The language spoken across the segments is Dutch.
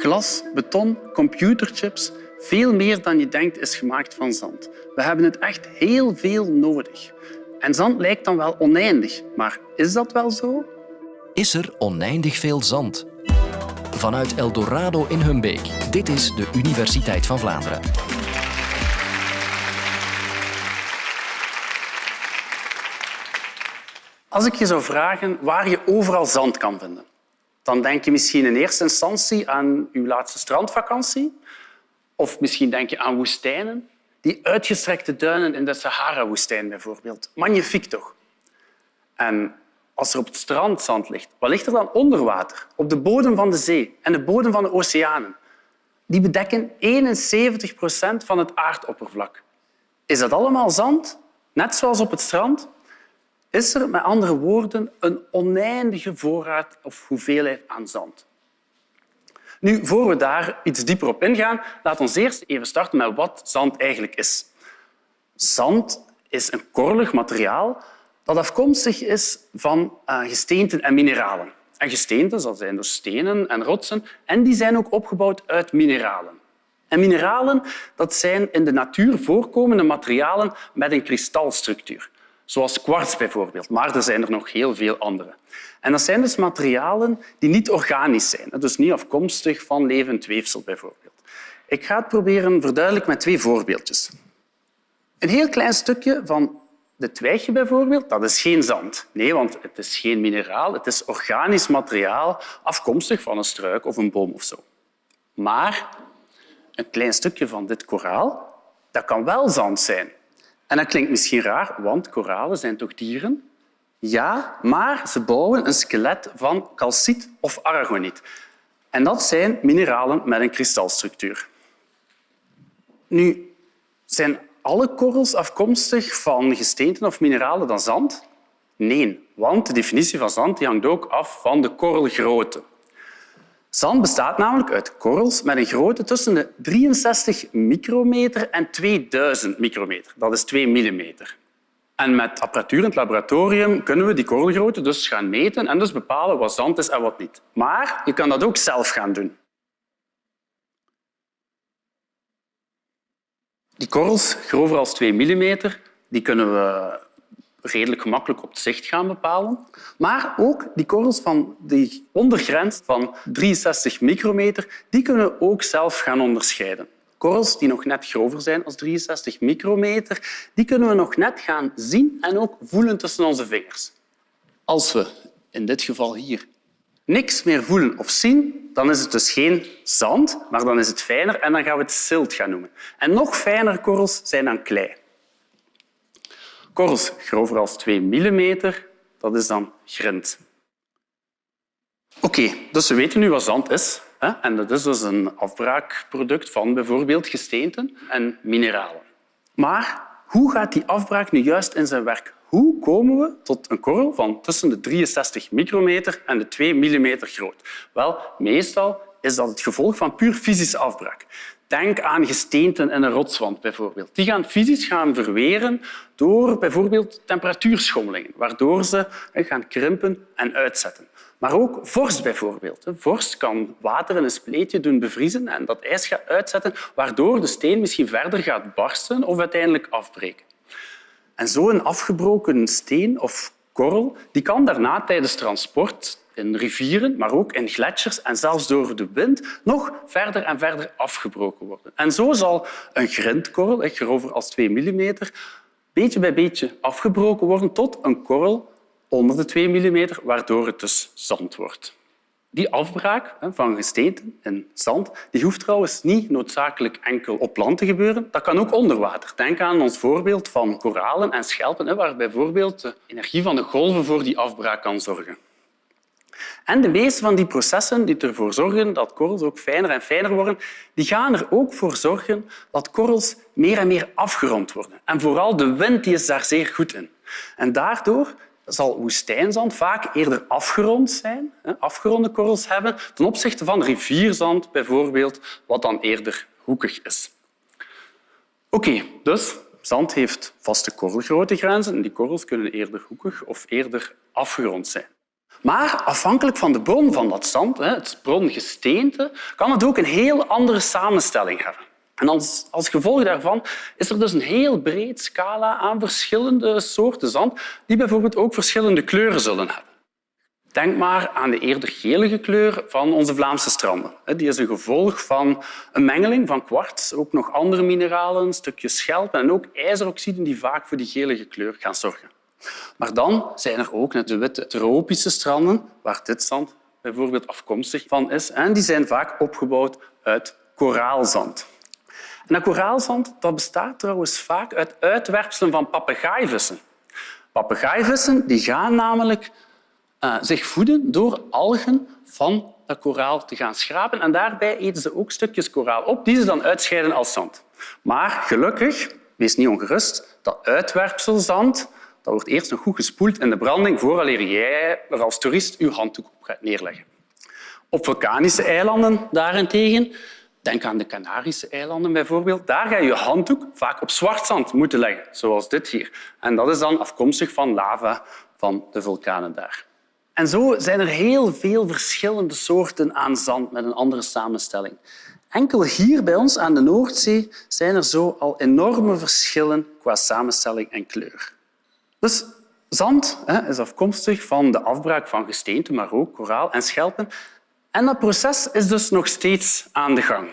Glas, beton, computerchips, veel meer dan je denkt is gemaakt van zand. We hebben het echt heel veel nodig. En zand lijkt dan wel oneindig, maar is dat wel zo? Is er oneindig veel zand? Vanuit Eldorado in Humbeek. Dit is de Universiteit van Vlaanderen. Als ik je zou vragen waar je overal zand kan vinden, dan denk je misschien in eerste instantie aan uw laatste strandvakantie. Of misschien denk je aan woestijnen. Die uitgestrekte duinen in de Sahara-woestijn bijvoorbeeld. Magnifiek toch? En als er op het strand zand ligt, wat ligt er dan onder water? Op de bodem van de zee en de bodem van de oceanen. Die bedekken 71 procent van het aardoppervlak. Is dat allemaal zand? Net zoals op het strand? Is er met andere woorden een oneindige voorraad of hoeveelheid aan zand? Nu, voor we daar iets dieper op ingaan, laat ons eerst even starten met wat zand eigenlijk is. Zand is een korrelig materiaal dat afkomstig is van uh, gesteenten en mineralen. En gesteenten dat zijn dus stenen en rotsen en die zijn ook opgebouwd uit mineralen. En mineralen dat zijn in de natuur voorkomende materialen met een kristalstructuur zoals kwarts bijvoorbeeld, maar er zijn er nog heel veel andere. En dat zijn dus materialen die niet organisch zijn, dus niet afkomstig van levend weefsel bijvoorbeeld. Ik ga het proberen verduidelijken met twee voorbeeldjes. Een heel klein stukje van de twijgje bijvoorbeeld, dat is geen zand. Nee, want het is geen mineraal, het is organisch materiaal afkomstig van een struik of een boom of zo. Maar een klein stukje van dit koraal, dat kan wel zand zijn. En dat klinkt misschien raar, want koralen zijn toch dieren? Ja, maar ze bouwen een skelet van calciet of aragoniet. En dat zijn mineralen met een kristalstructuur. Nu, zijn alle korrels afkomstig van gesteenten of mineralen dan zand? Nee, want de definitie van zand hangt ook af van de korrelgrootte. Zand bestaat namelijk uit korrels met een grootte tussen de 63 micrometer en 2000 micrometer. Dat is 2 millimeter. En met apparatuur in het laboratorium kunnen we die korrelgrootte dus gaan meten en dus bepalen wat zand is en wat niet. Maar je kan dat ook zelf gaan doen. Die korrels, grover als 2 millimeter, die kunnen we redelijk gemakkelijk op het zicht gaan bepalen. Maar ook die korrels van die ondergrens van 63 micrometer, die kunnen we ook zelf gaan onderscheiden. Korrels die nog net grover zijn als 63 micrometer, die kunnen we nog net gaan zien en ook voelen tussen onze vingers. Als we in dit geval hier niks meer voelen of zien, dan is het dus geen zand, maar dan is het fijner en dan gaan we het silt gaan noemen. En nog fijnere korrels zijn dan klei. Korrels grover als 2 millimeter, dat is dan grind. Oké, dus we weten nu wat zand is. Hè? En dat is dus een afbraakproduct van bijvoorbeeld gesteenten en mineralen. Maar hoe gaat die afbraak nu juist in zijn werk? Hoe komen we tot een korrel van tussen de 63 micrometer en de 2 millimeter groot? Wel, meestal is dat het gevolg van puur fysische afbraak. Denk aan gesteenten in een rotswand bijvoorbeeld. Die gaan fysisch gaan verweren door bijvoorbeeld temperatuurschommelingen, waardoor ze gaan krimpen en uitzetten. Maar ook vorst bijvoorbeeld. Vorst kan water in een spleetje doen bevriezen en dat ijs gaat uitzetten, waardoor de steen misschien verder gaat barsten of uiteindelijk afbreken. En zo'n afgebroken steen of korrel die kan daarna tijdens transport in rivieren, maar ook in gletsjers en zelfs door de wind nog verder en verder afgebroken worden. En zo zal een grindkorrel, grover als 2 millimeter, beetje bij beetje afgebroken worden tot een korrel onder de 2 millimeter, waardoor het dus zand wordt. Die afbraak van gesteenten in zand die hoeft trouwens niet noodzakelijk enkel op land te gebeuren. Dat kan ook onder water. Denk aan ons voorbeeld van koralen en schelpen, waar bijvoorbeeld de energie van de golven voor die afbraak kan zorgen. En de meeste van die processen die ervoor zorgen dat korrels ook fijner en fijner worden, die gaan er ook voor zorgen dat korrels meer en meer afgerond worden. En vooral de wind die is daar zeer goed in. En daardoor zal woestijnzand vaak eerder afgerond zijn, afgeronde korrels hebben, ten opzichte van rivierzand bijvoorbeeld, wat dan eerder hoekig is. Oké, dus zand heeft vaste korrelgrootte grenzen en die korrels kunnen eerder hoekig of eerder afgerond zijn. Maar afhankelijk van de bron van dat zand, het brongesteente, kan het ook een heel andere samenstelling hebben. En als, als gevolg daarvan is er dus een heel breed scala aan verschillende soorten zand die bijvoorbeeld ook verschillende kleuren zullen hebben. Denk maar aan de eerder gelige kleur van onze Vlaamse stranden. Die is een gevolg van een mengeling van kwarts, ook nog andere mineralen, stukjes schelp en ook ijzeroxiden die vaak voor die gelige kleur gaan zorgen. Maar dan zijn er ook de witte tropische stranden, waar dit zand bijvoorbeeld afkomstig van is. En die zijn vaak opgebouwd uit koraalzand. En dat koraalzand dat bestaat trouwens vaak uit uitwerpselen van papegaaivissen. Papegaaivissen die gaan namelijk uh, zich voeden door algen van dat koraal te gaan schrapen. En daarbij eten ze ook stukjes koraal op die ze dan uitscheiden als zand. Maar gelukkig, wees niet ongerust, dat uitwerpselzand dat wordt eerst nog goed gespoeld in de branding vooraleer jij er als toerist je handdoek op gaat neerleggen. Op vulkanische eilanden daarentegen, denk aan de Canarische eilanden bijvoorbeeld, daar ga je je handdoek vaak op zwart zand moeten leggen, zoals dit hier. En dat is dan afkomstig van lava van de vulkanen daar. En zo zijn er heel veel verschillende soorten aan zand met een andere samenstelling. Enkel hier bij ons aan de Noordzee zijn er zo al enorme verschillen qua samenstelling en kleur. Dus zand hè, is afkomstig van de afbraak van gesteente, maar ook koraal en schelpen. En dat proces is dus nog steeds aan de gang.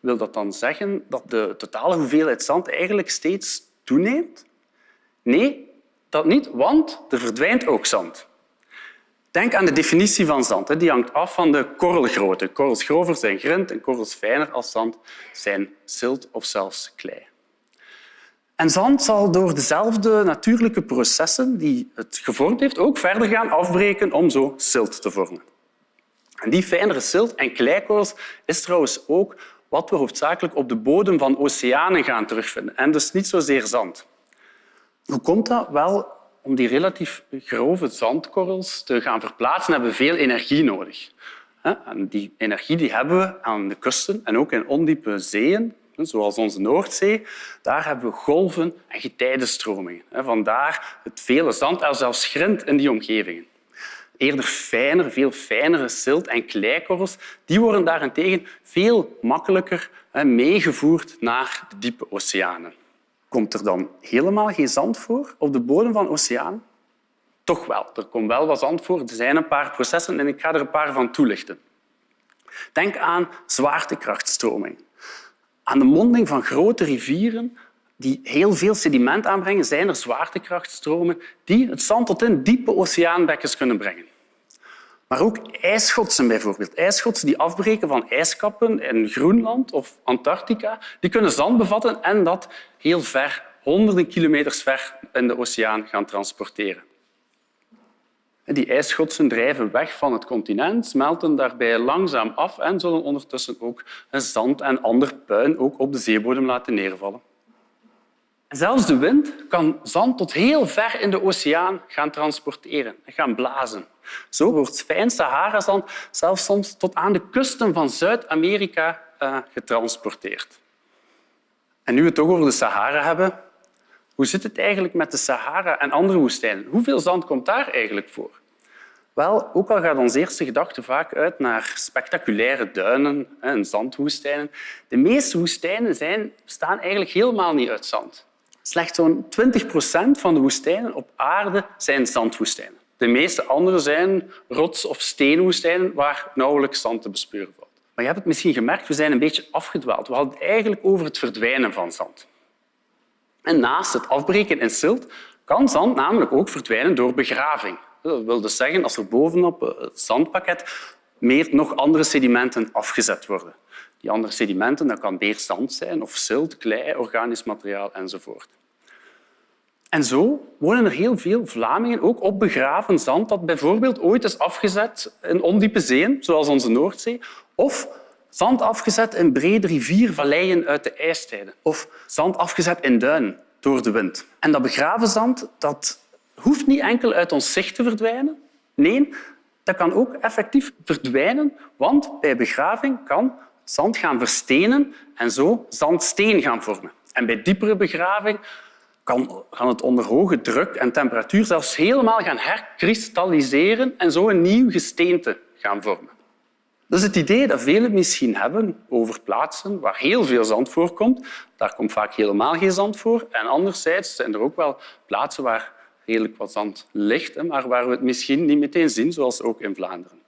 Wil dat dan zeggen dat de totale hoeveelheid zand eigenlijk steeds toeneemt? Nee, dat niet, want er verdwijnt ook zand. Denk aan de definitie van zand. Die hangt af van de korrelgrootte. Korrels grover zijn grind en korrels fijner als zand zijn zilt of zelfs klei. En zand zal door dezelfde natuurlijke processen die het gevormd heeft ook verder gaan afbreken om zo silt te vormen. En die fijnere silt en kleikorrels is trouwens ook wat we hoofdzakelijk op de bodem van oceanen gaan terugvinden en dus niet zozeer zand. Hoe komt dat? Wel, om die relatief grove zandkorrels te gaan verplaatsen hebben we veel energie nodig. En die energie die hebben we aan de kusten en ook in ondiepe zeeën, zoals onze Noordzee. Daar hebben we golven en getijdenstromingen. Vandaar het vele zand en zelfs grind in die omgevingen. Eerder fijner, veel fijnere silt- en kleikorrels die worden daarentegen veel makkelijker meegevoerd naar de diepe oceanen. Komt er dan helemaal geen zand voor op de bodem van oceanen? Toch wel. Er komt wel wat zand voor. Er zijn een paar processen en ik ga er een paar van toelichten. Denk aan zwaartekrachtstroming. Aan de monding van grote rivieren die heel veel sediment aanbrengen, zijn er zwaartekrachtstromen die het zand tot in diepe oceaanbekkens kunnen brengen. Maar ook ijsschotsen bijvoorbeeld. Ijsschotsen die afbreken van ijskappen in Groenland of Antarctica, die kunnen zand bevatten en dat heel ver, honderden kilometers ver in de oceaan gaan transporteren. Die ijsschotsen drijven weg van het continent, smelten daarbij langzaam af en zullen ondertussen ook zand en ander puin ook op de zeebodem laten neervallen. zelfs de wind kan zand tot heel ver in de oceaan gaan transporteren en gaan blazen. Zo wordt fijn Sahara-zand zelfs soms tot aan de kusten van Zuid-Amerika uh, getransporteerd. En nu we het toch over de Sahara hebben, hoe zit het eigenlijk met de Sahara en andere woestijnen? Hoeveel zand komt daar eigenlijk voor? Wel, ook al gaat onze eerste gedachte vaak uit naar spectaculaire duinen en zandwoestijnen, de meeste woestijnen zijn, bestaan eigenlijk helemaal niet uit zand. Slechts zo'n 20 procent van de woestijnen op aarde zijn zandwoestijnen. De meeste andere zijn rots- of steenwoestijnen waar nauwelijks zand te bespeuren valt. Maar je hebt het misschien gemerkt, we zijn een beetje afgedwaald. We hadden het eigenlijk over het verdwijnen van zand. En naast het afbreken in silt kan zand namelijk ook verdwijnen door begraving. Dat wil dus zeggen als er bovenop het zandpakket meer nog andere sedimenten afgezet worden. Die andere sedimenten dat kan meer zand zijn of zilt, klei, organisch materiaal enzovoort. En zo wonen er heel veel Vlamingen ook op begraven zand dat bijvoorbeeld ooit is afgezet in ondiepe zeeën, zoals onze Noordzee, of zand afgezet in brede riviervalleien uit de ijstijden, of zand afgezet in duinen door de wind. En dat begraven zand dat hoeft niet enkel uit ons zicht te verdwijnen. Nee, dat kan ook effectief verdwijnen, want bij begraving kan zand gaan verstenen en zo zandsteen gaan vormen. En bij diepere begraving kan, het onder hoge druk en temperatuur zelfs helemaal gaan herkristalliseren en zo een nieuw gesteente gaan vormen. Dat is het idee dat velen misschien hebben over plaatsen waar heel veel zand voorkomt. Daar komt vaak helemaal geen zand voor. En anderzijds zijn er ook wel plaatsen waar redelijk wat zand ligt, maar waar we het misschien niet meteen zien, zoals ook in Vlaanderen.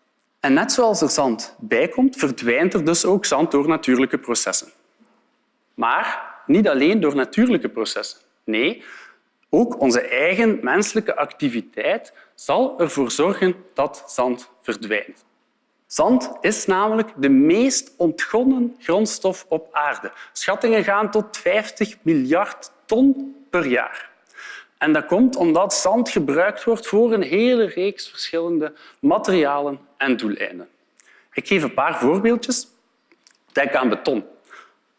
En net zoals er zand bijkomt, verdwijnt er dus ook zand door natuurlijke processen. Maar niet alleen door natuurlijke processen. Nee, ook onze eigen menselijke activiteit zal ervoor zorgen dat zand verdwijnt. Zand is namelijk de meest ontgonnen grondstof op aarde. Schattingen gaan tot 50 miljard ton per jaar. En dat komt omdat zand gebruikt wordt voor een hele reeks verschillende materialen en doeleinden. Ik geef een paar voorbeeldjes. Denk aan beton.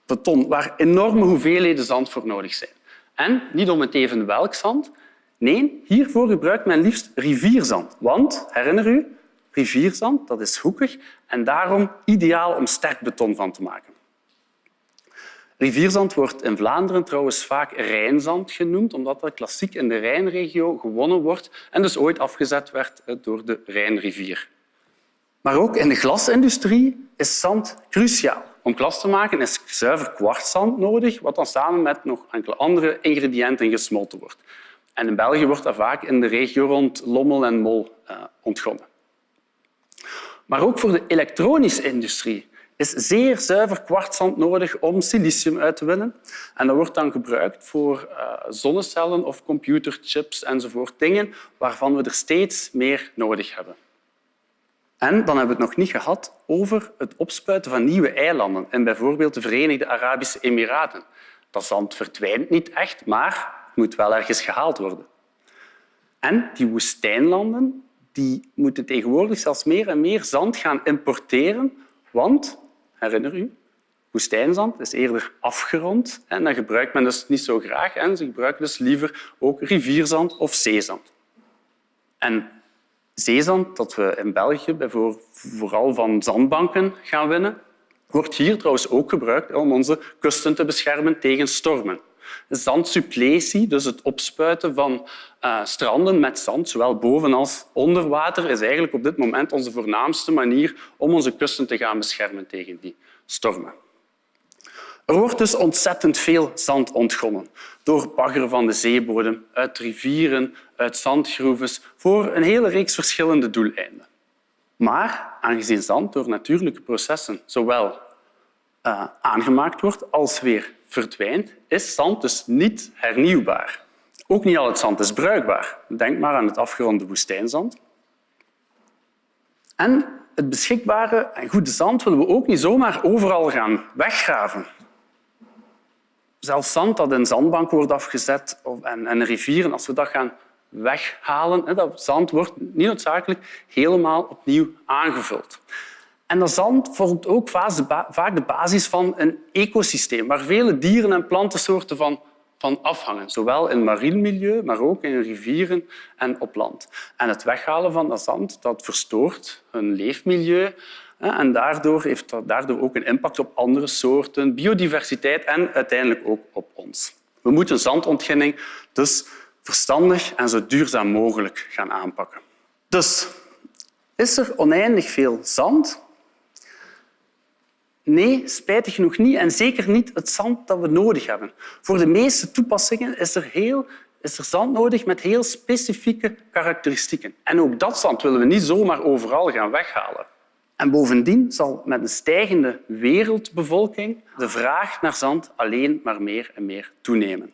Beton, waar enorme hoeveelheden zand voor nodig zijn. En niet om het even welk zand. Nee, hiervoor gebruikt men liefst rivierzand. Want, herinner u, rivierzand dat is hoekig en daarom ideaal om sterk beton van te maken. Rivierzand wordt in Vlaanderen trouwens vaak Rijnzand genoemd, omdat dat klassiek in de Rijnregio gewonnen wordt en dus ooit afgezet werd door de Rijnrivier. Maar ook in de glasindustrie is zand cruciaal. Om glas te maken is zuiver kwartszand nodig, wat dan samen met nog enkele andere ingrediënten gesmolten wordt. En in België wordt dat vaak in de regio rond Lommel en Mol uh, ontgonnen. Maar ook voor de elektronische industrie is zeer zuiver kwartszand nodig om silicium uit te winnen. En dat wordt dan gebruikt voor uh, zonnecellen of computerchips enzovoort. Dingen waarvan we er steeds meer nodig hebben. En dan hebben we het nog niet gehad over het opspuiten van nieuwe eilanden in bijvoorbeeld de Verenigde Arabische Emiraten. Dat zand verdwijnt niet echt, maar moet wel ergens gehaald worden. En die woestijnlanden die moeten tegenwoordig zelfs meer en meer zand gaan importeren, want, herinner u, woestijnzand is eerder afgerond en dat gebruikt men dus niet zo graag. En ze gebruiken dus liever ook rivierzand of zeezand. En zeezand, dat we in België vooral van zandbanken gaan winnen, wordt hier trouwens ook gebruikt om onze kusten te beschermen tegen stormen. Zandsuppletie, dus het opspuiten van uh, stranden met zand, zowel boven als onder water, is eigenlijk op dit moment onze voornaamste manier om onze kusten te gaan beschermen tegen die stormen. Er wordt dus ontzettend veel zand ontgonnen door baggeren van de zeebodem, uit rivieren, uit zandgroeves, voor een hele reeks verschillende doeleinden. Maar aangezien zand door natuurlijke processen zowel uh, aangemaakt wordt als weer verdwijnt, is zand dus niet hernieuwbaar. Ook niet al het zand is bruikbaar. Denk maar aan het afgeronde woestijnzand. En het beschikbare en goede zand willen we ook niet zomaar overal gaan weggraven. Zelfs zand dat in zandbanken wordt afgezet en, en rivieren, als we dat gaan weghalen, dat zand wordt niet noodzakelijk helemaal opnieuw aangevuld. En dat zand vormt ook vaak de basis van een ecosysteem waar vele dieren- en plantensoorten van, van afhangen, zowel in marien milieu, maar ook in rivieren en op land. En het weghalen van dat zand dat verstoort hun leefmilieu en daardoor heeft dat daardoor ook een impact op andere soorten, biodiversiteit en uiteindelijk ook op ons. We moeten zandontginning dus verstandig en zo duurzaam mogelijk gaan aanpakken. Dus is er oneindig veel zand? Nee, spijtig genoeg niet. En zeker niet het zand dat we nodig hebben. Voor de meeste toepassingen is er, heel, is er zand nodig met heel specifieke karakteristieken. En ook dat zand willen we niet zomaar overal gaan weghalen. En bovendien zal met een stijgende wereldbevolking de vraag naar zand alleen maar meer en meer toenemen.